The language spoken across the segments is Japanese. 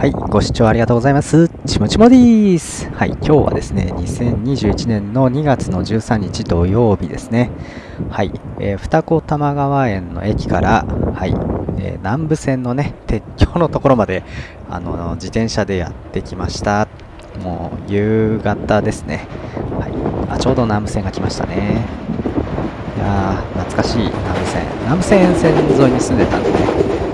はい、ご視聴ありがとうございます。ちもちもでーす。はい、今日はですね、2021年の2月の13日土曜日ですね。はい、えー二子玉川園の駅から、はい、えー南武線のね、鉄橋のところまで、あの、自転車でやってきました。もう、夕方ですね。はい、あ、ちょうど南武線が来ましたね。いやー、懐かしい南武線。南武線線沿いに住んでたんでね、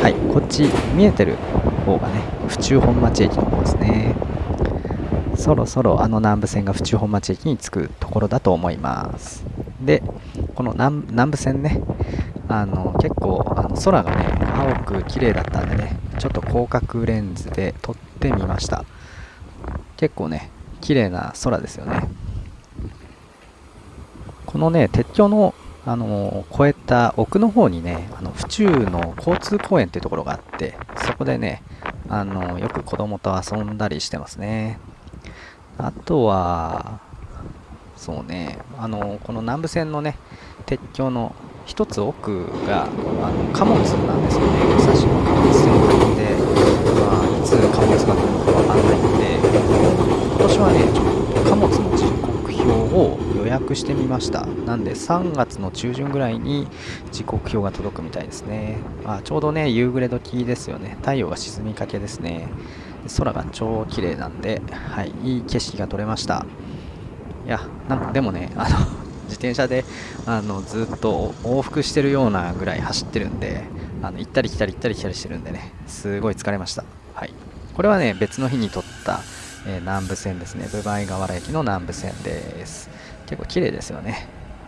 はい、こっち見えてる方がね、府中本町駅の方ですね。そろそろあの南武線が府中本町駅に着くところだと思います。で、この南南武線ね、あの結構あの空がね、青く綺麗だったんでね、ちょっと広角レンズで撮ってみました。結構ね、綺麗な空ですよね。このね、鉄橋の、あのー越えた奥の方にね、あの府中の交通公園っていうところがあって、そこでね、あのーよく子供と遊んだりしてますね。あとは、そうね、あのーこの南武線のね、鉄橋の一つ奥が、あの貨物なんですよね、武蔵野貨物センターで、まあ、いつ貨物が来るのかわかんないんで、今年はね、ちょっと貨物の時刻表を予約してみました。なんで3月の中旬ぐらいに時刻表が届くみたいですね。あちょうどね、夕暮れ時ですよね。太陽が沈みかけですね。空が超綺麗なんで、はい、いい景色が撮れました。いや、なんかでもね、あの、自転車であのずっと往復してるようなぐらい走ってるんで、あの行ったり来たり行ったり来たりしてるんでね、すごい疲れました。はい。これはね、別の日に撮った、えー南武線ですね。部梅河原駅の南武線です。結構綺麗ですよね。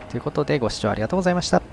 ということでご視聴ありがとうございました。